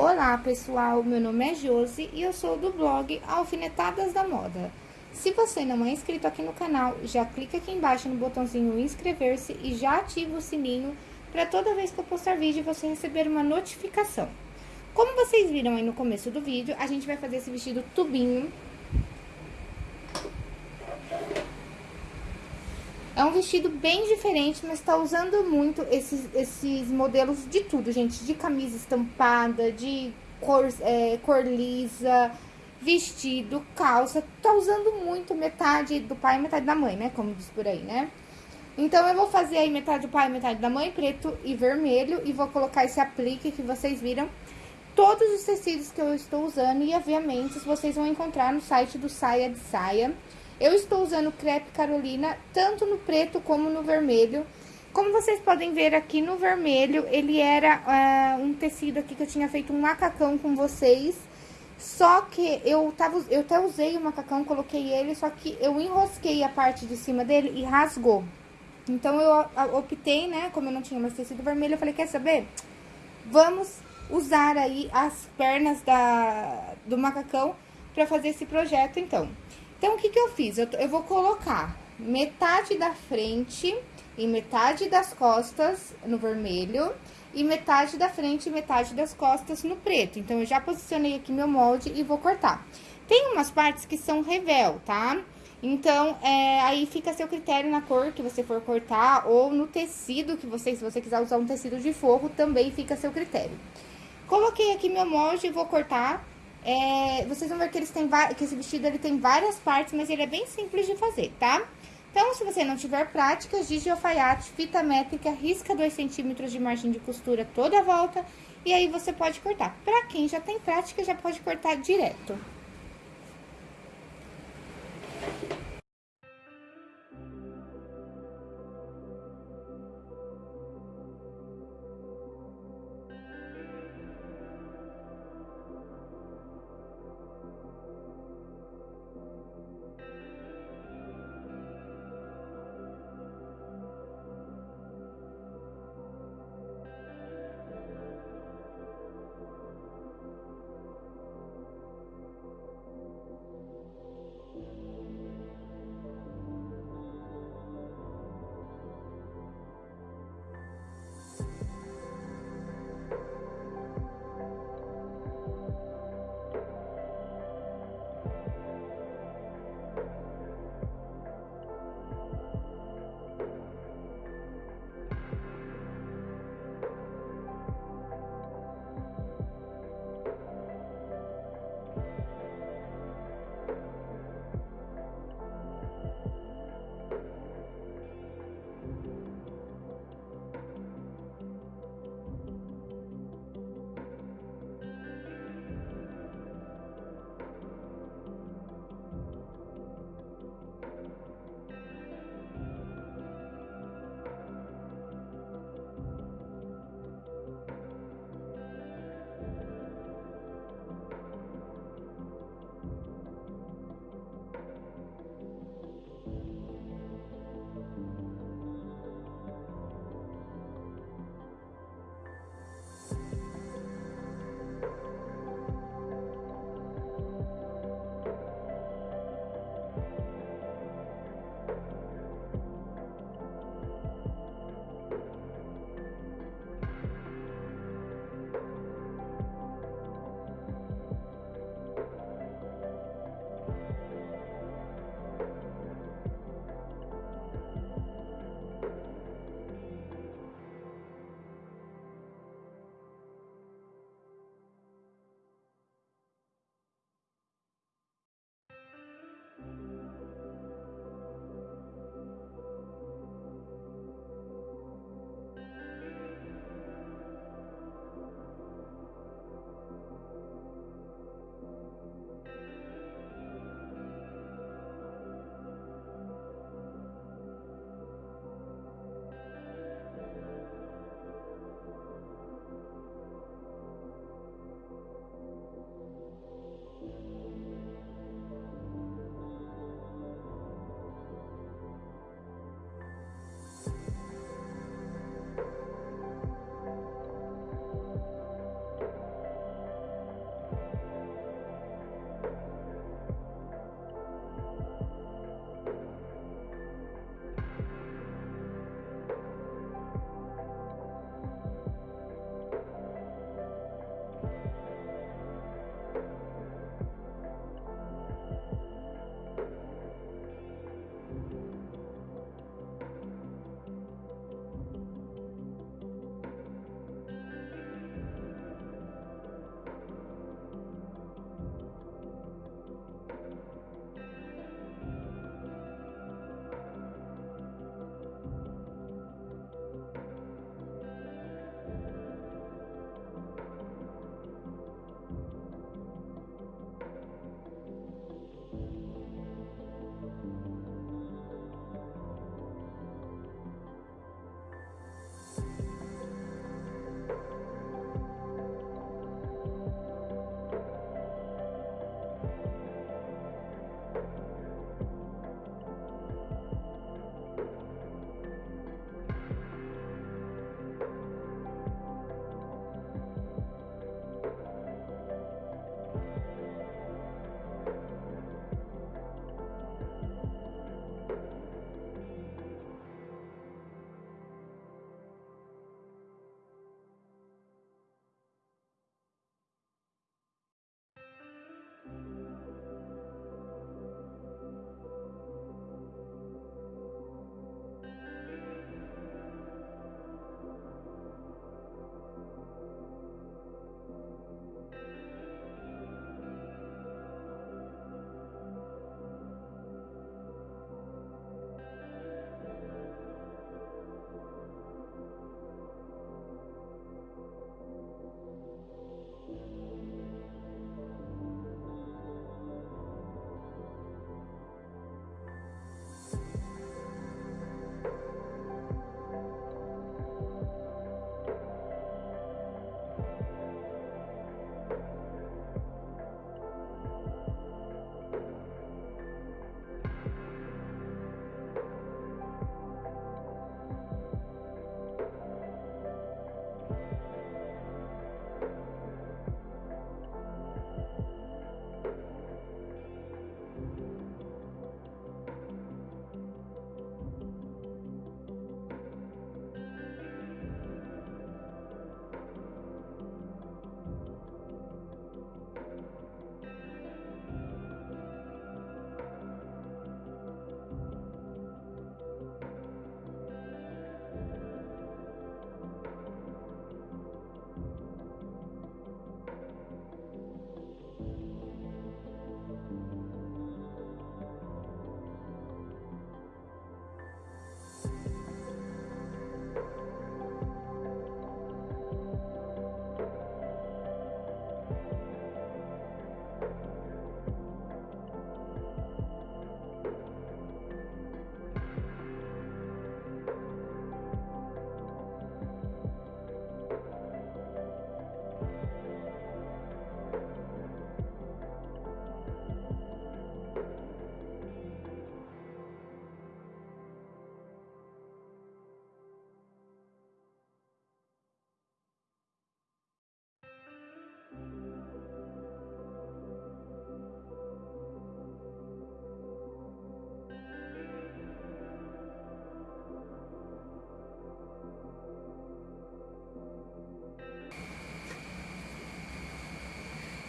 Olá pessoal, meu nome é Josi e eu sou do blog Alfinetadas da Moda. Se você não é inscrito aqui no canal, já clica aqui embaixo no botãozinho inscrever-se e já ativa o sininho para toda vez que eu postar vídeo você receber uma notificação. Como vocês viram aí no começo do vídeo, a gente vai fazer esse vestido tubinho É um vestido bem diferente, mas tá usando muito esses, esses modelos de tudo, gente. De camisa estampada, de cor, é, cor lisa, vestido, calça. Tá usando muito metade do pai e metade da mãe, né? Como diz por aí, né? Então, eu vou fazer aí metade do pai e metade da mãe, preto e vermelho. E vou colocar esse aplique que vocês viram. Todos os tecidos que eu estou usando e aviamentos vocês vão encontrar no site do Saia de Saia. Eu estou usando crepe Carolina, tanto no preto como no vermelho. Como vocês podem ver aqui no vermelho, ele era uh, um tecido aqui que eu tinha feito um macacão com vocês. Só que eu, tava, eu até usei o macacão, coloquei ele, só que eu enrosquei a parte de cima dele e rasgou. Então, eu optei, né, como eu não tinha mais tecido vermelho, eu falei, quer saber? Vamos usar aí as pernas da, do macacão pra fazer esse projeto, então. Então, o que que eu fiz? Eu, eu vou colocar metade da frente e metade das costas no vermelho e metade da frente e metade das costas no preto. Então, eu já posicionei aqui meu molde e vou cortar. Tem umas partes que são revel, tá? Então, é, aí fica a seu critério na cor que você for cortar ou no tecido que você, se você quiser usar um tecido de forro, também fica a seu critério. Coloquei aqui meu molde e vou cortar é, vocês vão ver que, eles têm, que esse vestido ele tem várias partes, mas ele é bem simples de fazer, tá? Então, se você não tiver prática, giz de alfaiate, fita métrica, risca 2 centímetros de margem de costura toda a volta, e aí você pode cortar. Pra quem já tem prática, já pode cortar direto.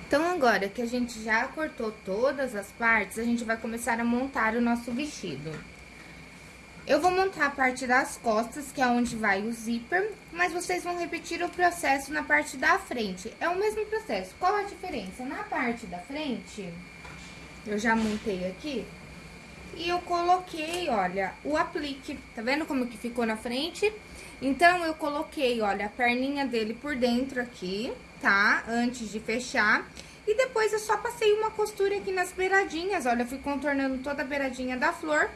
Então, agora que a gente já cortou todas as partes, a gente vai começar a montar o nosso vestido. Eu vou montar a parte das costas, que é onde vai o zíper, mas vocês vão repetir o processo na parte da frente. É o mesmo processo. Qual a diferença? Na parte da frente, eu já montei aqui, e eu coloquei, olha, o aplique. Tá vendo como que ficou na frente? Então, eu coloquei, olha, a perninha dele por dentro aqui, tá? Antes de fechar. E depois eu só passei uma costura aqui nas beiradinhas, olha, eu fui contornando toda a beiradinha da flor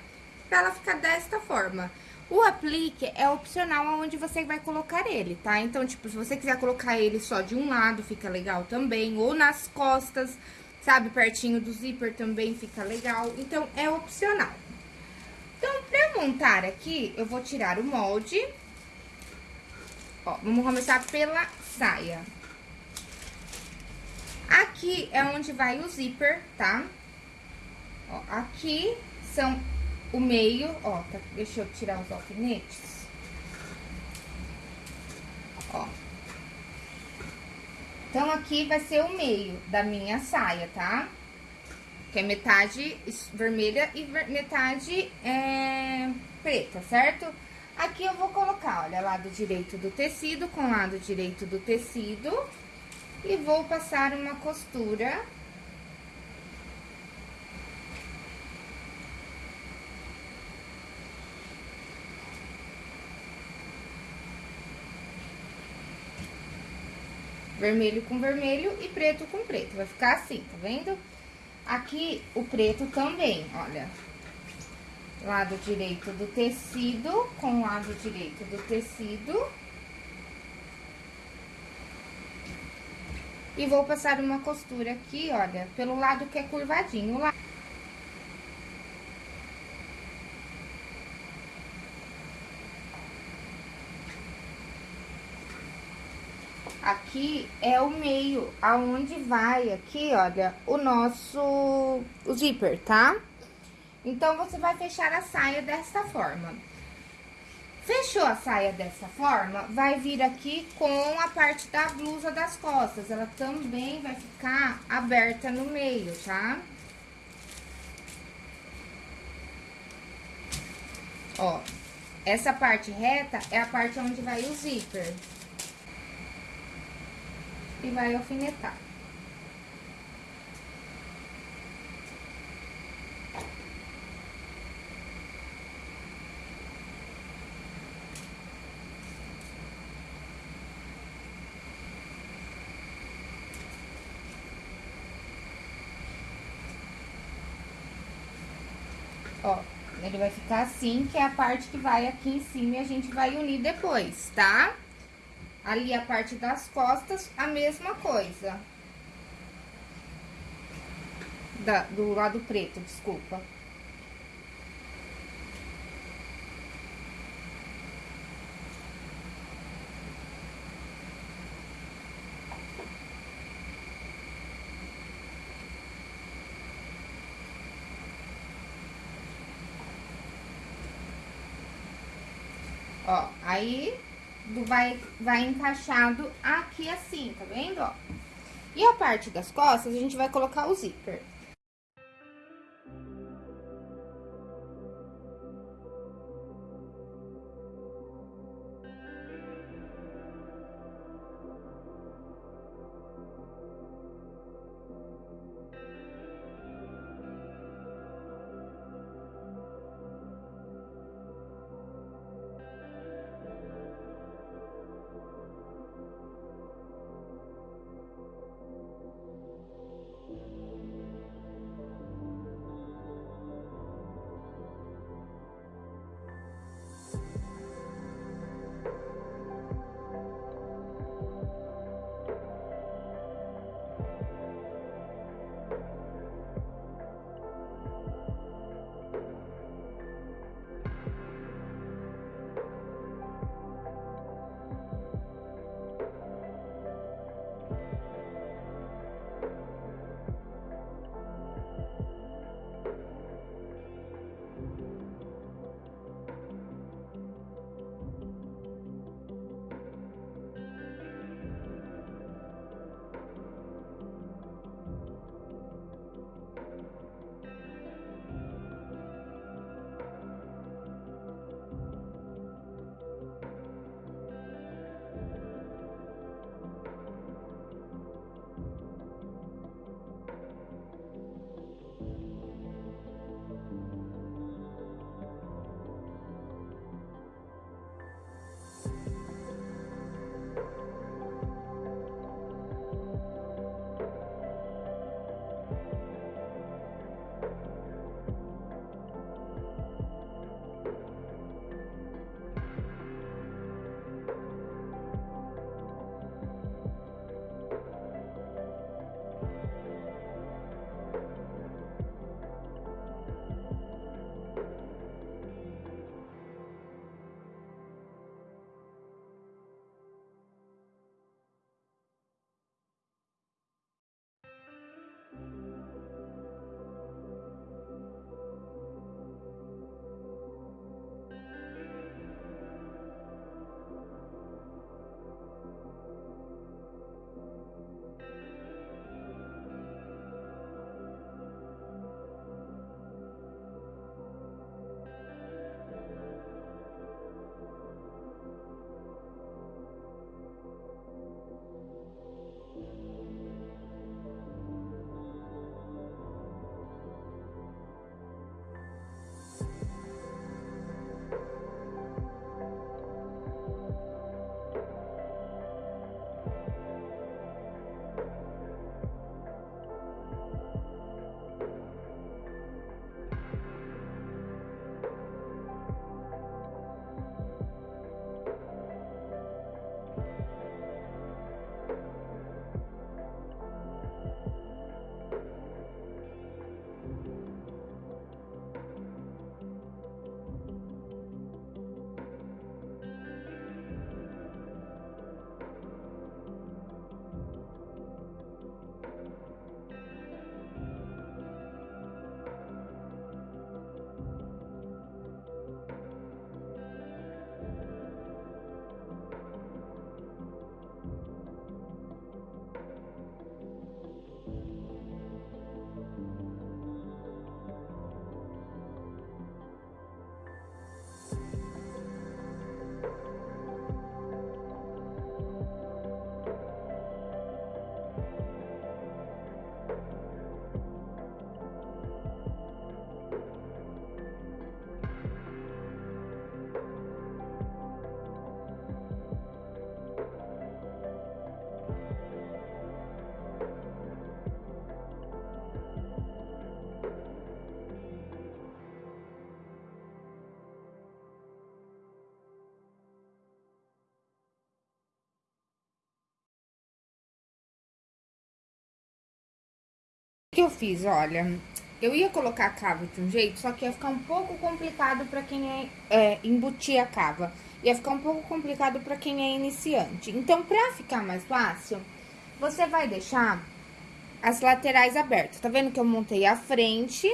pra ela ficar desta forma. O aplique é opcional aonde você vai colocar ele, tá? Então, tipo, se você quiser colocar ele só de um lado, fica legal também, ou nas costas, sabe? Pertinho do zíper também fica legal, então é opcional. Então, pra montar aqui, eu vou tirar o molde. Ó, vamos começar pela saia. Aqui é onde vai o zíper, tá? Ó, aqui são o meio, ó, tá, deixa eu tirar os alfinetes. Ó. Então, aqui vai ser o meio da minha saia, tá? Que é metade vermelha e metade é, preta, certo? Aqui eu vou colocar, olha, lado direito do tecido com lado direito do tecido. E vou passar uma costura vermelho com vermelho e preto com preto. Vai ficar assim, tá vendo? Aqui, o preto também, olha. Lado direito do tecido com lado direito do tecido. E vou passar uma costura aqui, olha, pelo lado que é curvadinho. Lá. aqui é o meio, aonde vai aqui, olha, o nosso o zíper, tá? Então, você vai fechar a saia dessa forma. Fechou a saia dessa forma, vai vir aqui com a parte da blusa das costas. Ela também vai ficar aberta no meio, tá? Ó, essa parte reta é a parte onde vai o zíper e vai alfinetar. Ó, ele vai ficar assim, que é a parte que vai aqui em cima e a gente vai unir depois, tá? Ali a parte das costas, a mesma coisa. Da, do lado preto, desculpa. Ó, aí vai, vai encaixado aqui assim, tá vendo, ó? E a parte das costas, a gente vai colocar o zíper. Que eu fiz, olha, eu ia colocar a cava de um jeito, só que ia ficar um pouco complicado para quem é, é, embutir a cava. Ia ficar um pouco complicado para quem é iniciante. Então, para ficar mais fácil, você vai deixar as laterais abertas. Tá vendo que eu montei a frente,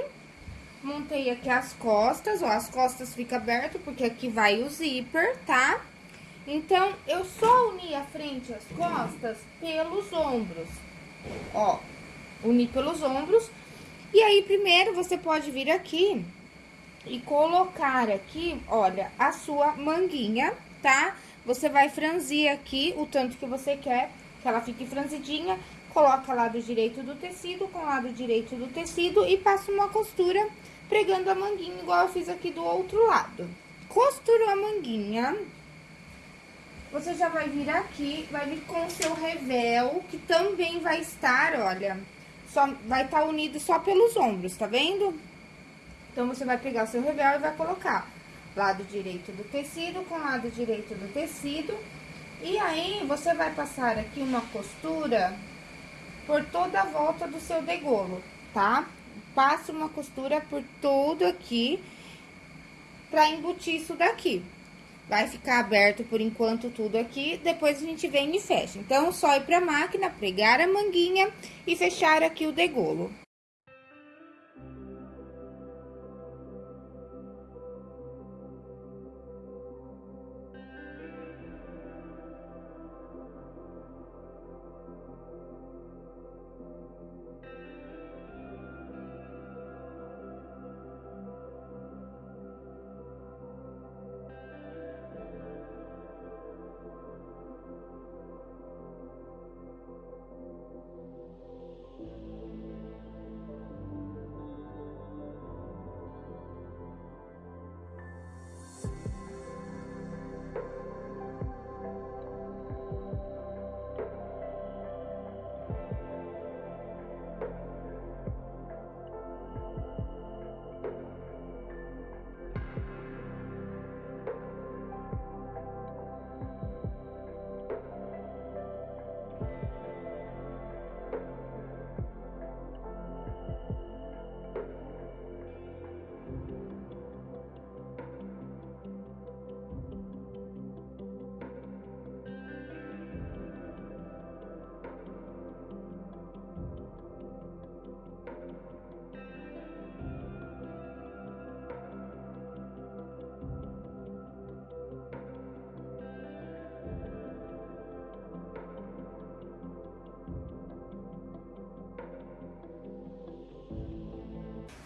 montei aqui as costas, ó, as costas ficam abertas porque aqui vai o zíper, tá? Então, eu só uni a frente e as costas pelos ombros, ó unir pelos ombros. E aí, primeiro, você pode vir aqui e colocar aqui, olha, a sua manguinha, tá? Você vai franzir aqui o tanto que você quer que ela fique franzidinha. Coloca lado direito do tecido com lado direito do tecido e passa uma costura pregando a manguinha, igual eu fiz aqui do outro lado. Costurou a manguinha, você já vai vir aqui, vai vir com o seu revel, que também vai estar, olha, só vai estar tá unido só pelos ombros, tá vendo? Então, você vai pegar o seu revel e vai colocar lado direito do tecido com lado direito do tecido. E aí, você vai passar aqui uma costura por toda a volta do seu degolo, tá? Passa uma costura por todo aqui pra embutir isso daqui. Vai ficar aberto por enquanto tudo aqui, depois a gente vem e fecha. Então, só ir pra máquina, pregar a manguinha e fechar aqui o degolo.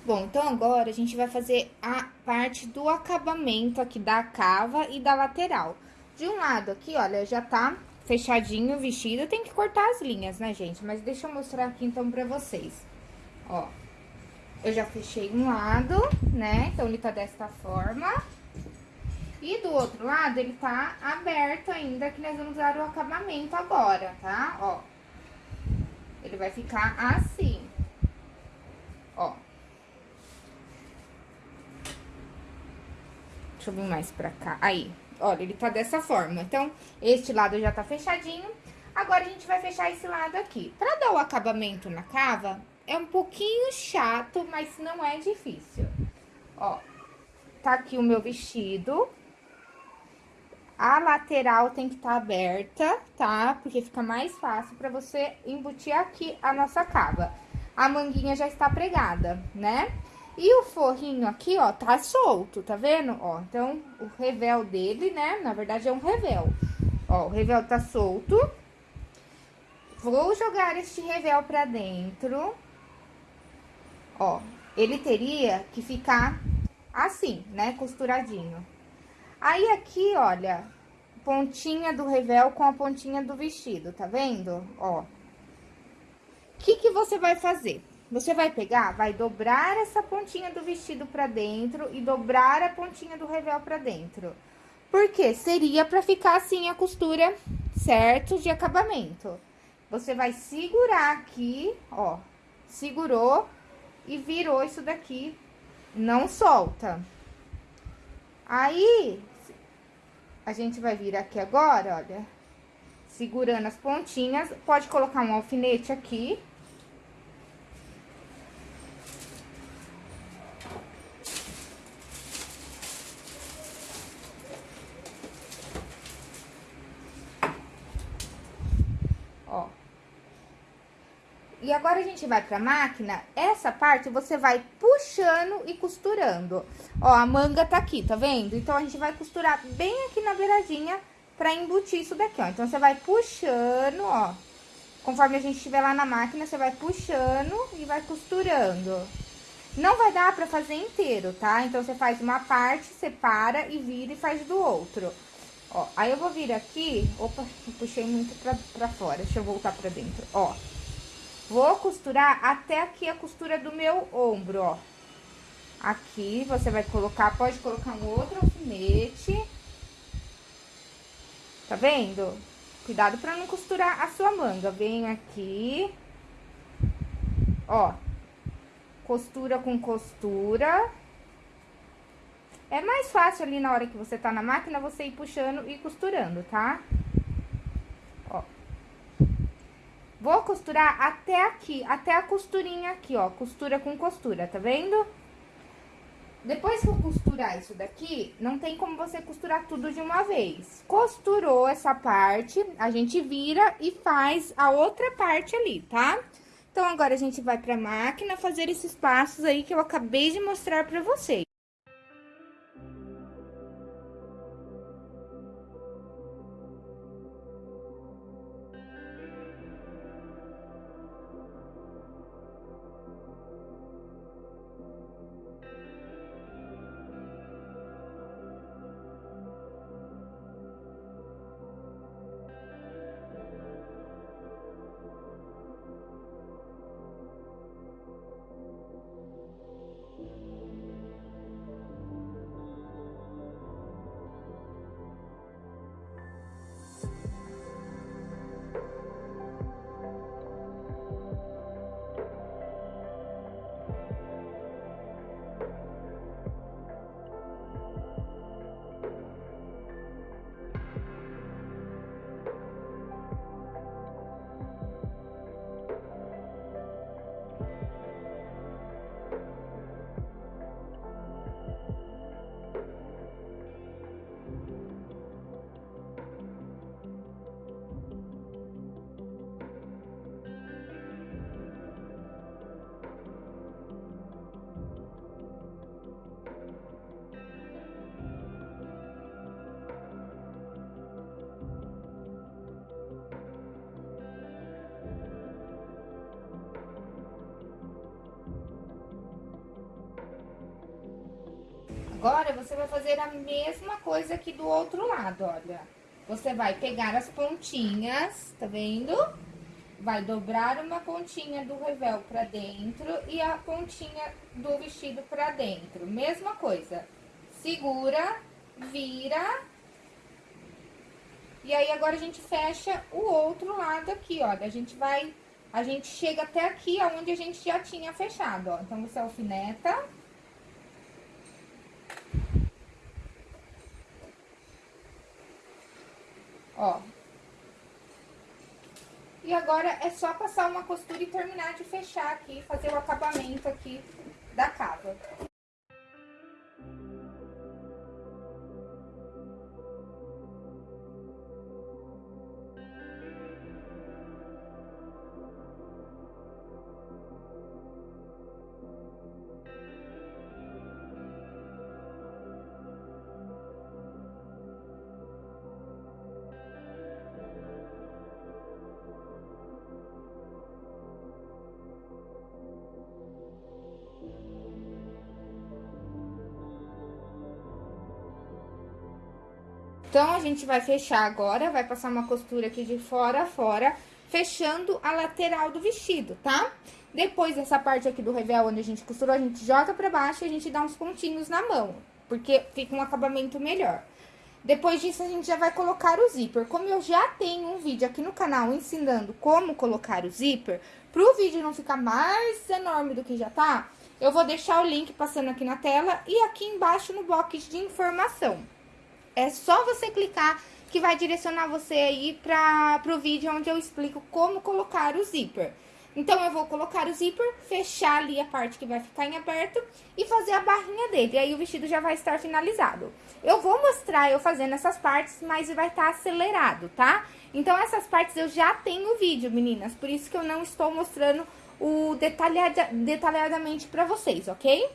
Bom, então agora a gente vai fazer a parte do acabamento aqui da cava e da lateral. De um lado aqui, olha, já tá fechadinho o vestido. Tem que cortar as linhas, né, gente? Mas deixa eu mostrar aqui, então, pra vocês. Ó, eu já fechei um lado, né? Então, ele tá desta forma. E do outro lado, ele tá aberto ainda, que nós vamos usar o acabamento agora, tá? Ó, ele vai ficar assim. Ó. Deixa eu vir mais pra cá. Aí, olha, ele tá dessa forma. Então, este lado já tá fechadinho. Agora, a gente vai fechar esse lado aqui. Pra dar o acabamento na cava, é um pouquinho chato, mas não é difícil. Ó, tá aqui o meu vestido. A lateral tem que estar tá aberta, tá? Porque fica mais fácil pra você embutir aqui a nossa cava. A manguinha já está pregada, né? E o forrinho aqui, ó, tá solto, tá vendo? Ó, então, o revel dele, né, na verdade é um revel. Ó, o revel tá solto. Vou jogar este revel pra dentro. Ó, ele teria que ficar assim, né, costuradinho. Aí, aqui, olha, pontinha do revel com a pontinha do vestido, tá vendo? Ó. O que que você vai fazer? Você vai pegar, vai dobrar essa pontinha do vestido pra dentro e dobrar a pontinha do revel pra dentro. Porque seria pra ficar assim a costura, certo? De acabamento. Você vai segurar aqui, ó, segurou e virou isso daqui, não solta. Aí, a gente vai vir aqui agora, olha, segurando as pontinhas, pode colocar um alfinete aqui, E agora a gente vai pra máquina, essa parte você vai puxando e costurando. Ó, a manga tá aqui, tá vendo? Então, a gente vai costurar bem aqui na beiradinha pra embutir isso daqui, ó. Então, você vai puxando, ó. Conforme a gente estiver lá na máquina, você vai puxando e vai costurando. Não vai dar pra fazer inteiro, tá? Então, você faz uma parte, separa e vira e faz do outro. Ó, aí eu vou vir aqui... Opa, puxei muito pra, pra fora. Deixa eu voltar pra dentro, ó. Vou costurar até aqui a costura do meu ombro, ó. Aqui, você vai colocar, pode colocar um outro alfinete. Tá vendo? Cuidado pra não costurar a sua manga. Venho aqui. Ó. Costura com costura. É mais fácil ali na hora que você tá na máquina, você ir puxando e costurando, tá? Ó. Vou costurar até aqui, até a costurinha aqui, ó. Costura com costura, tá vendo? Depois que eu costurar isso daqui, não tem como você costurar tudo de uma vez. Costurou essa parte, a gente vira e faz a outra parte ali, tá? Então, agora a gente vai pra máquina fazer esses passos aí que eu acabei de mostrar pra vocês. Agora, você vai fazer a mesma coisa aqui do outro lado, olha. Você vai pegar as pontinhas, tá vendo? Vai dobrar uma pontinha do revel pra dentro e a pontinha do vestido pra dentro. Mesma coisa. Segura, vira. E aí, agora a gente fecha o outro lado aqui, olha. A gente vai... A gente chega até aqui, aonde a gente já tinha fechado, ó. Então, você alfineta Ó. E agora é só passar uma costura e terminar de fechar aqui, fazer o acabamento aqui da cava. Então, a gente vai fechar agora, vai passar uma costura aqui de fora a fora, fechando a lateral do vestido, tá? Depois dessa parte aqui do revel, onde a gente costurou, a gente joga pra baixo e a gente dá uns pontinhos na mão, porque fica um acabamento melhor. Depois disso, a gente já vai colocar o zíper. Como eu já tenho um vídeo aqui no canal ensinando como colocar o zíper, pro vídeo não ficar mais enorme do que já tá, eu vou deixar o link passando aqui na tela e aqui embaixo no box de informação. É só você clicar que vai direcionar você aí para o vídeo onde eu explico como colocar o zíper. Então, eu vou colocar o zíper, fechar ali a parte que vai ficar em aberto e fazer a barrinha dele. Aí, o vestido já vai estar finalizado. Eu vou mostrar eu fazendo essas partes, mas vai estar acelerado, tá? Então, essas partes eu já tenho vídeo, meninas. Por isso que eu não estou mostrando o detalhada, detalhadamente pra vocês, ok?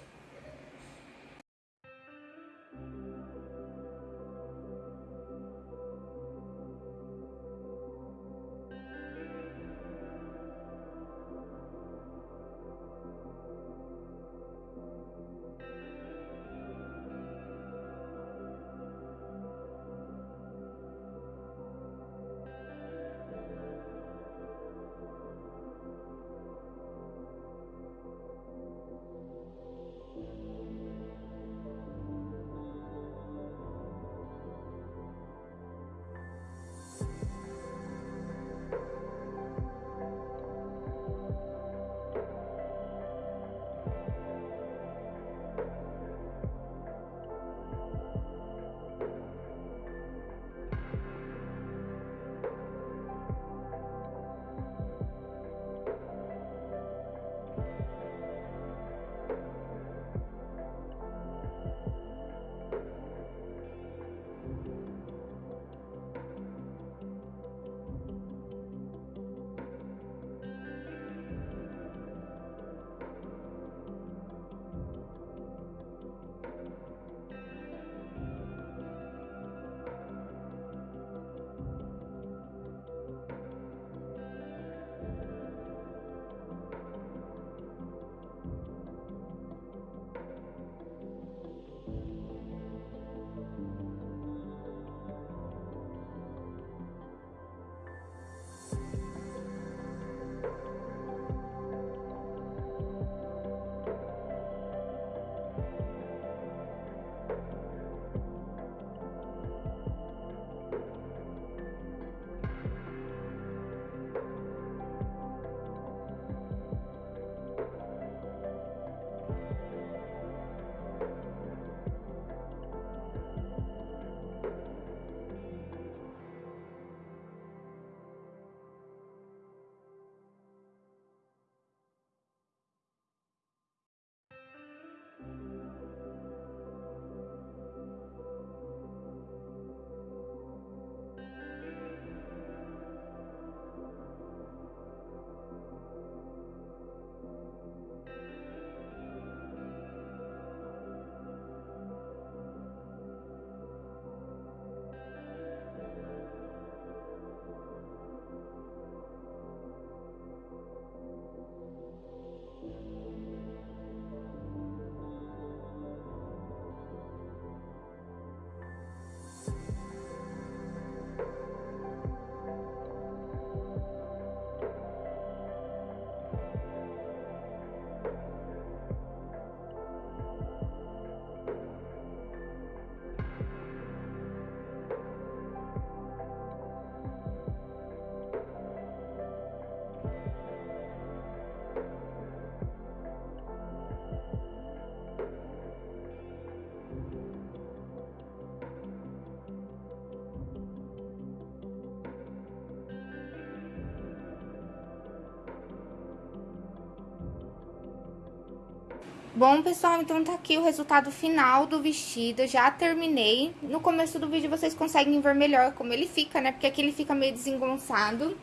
Bom, pessoal, então tá aqui o resultado final do vestido, já terminei. No começo do vídeo vocês conseguem ver melhor como ele fica, né? Porque aqui ele fica meio desengonçado.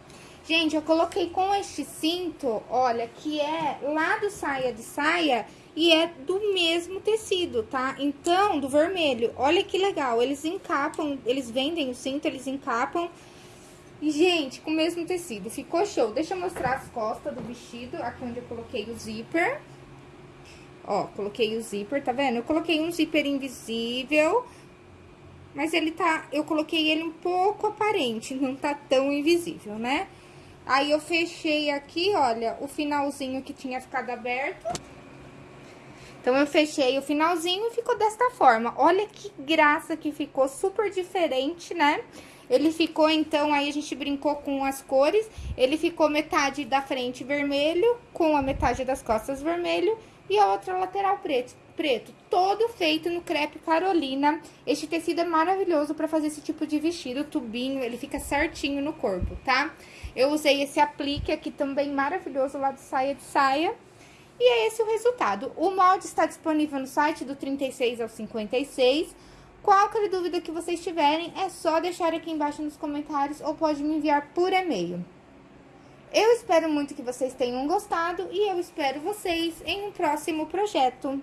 Gente, eu coloquei com este cinto, olha, que é lá do saia de saia e é do mesmo tecido, tá? Então, do vermelho, olha que legal, eles encapam, eles vendem o cinto, eles encapam. E, gente, com o mesmo tecido, ficou show. Deixa eu mostrar as costas do vestido, aqui onde eu coloquei o zíper. Ó, coloquei o zíper, tá vendo? Eu coloquei um zíper invisível, mas ele tá... Eu coloquei ele um pouco aparente, não tá tão invisível, né? Aí, eu fechei aqui, olha, o finalzinho que tinha ficado aberto. Então, eu fechei o finalzinho e ficou desta forma. Olha que graça que ficou, super diferente, né? Ele ficou, então, aí a gente brincou com as cores. Ele ficou metade da frente vermelho, com a metade das costas vermelho e a outra lateral preto. preto, todo feito no crepe Carolina. Este tecido é maravilhoso para fazer esse tipo de vestido, tubinho, ele fica certinho no corpo, tá? Eu usei esse aplique aqui também maravilhoso lá do Saia de Saia. E é esse o resultado. O molde está disponível no site do 36 ao 56. Qualquer dúvida que vocês tiverem, é só deixar aqui embaixo nos comentários ou pode me enviar por e-mail. Eu espero muito que vocês tenham gostado e eu espero vocês em um próximo projeto.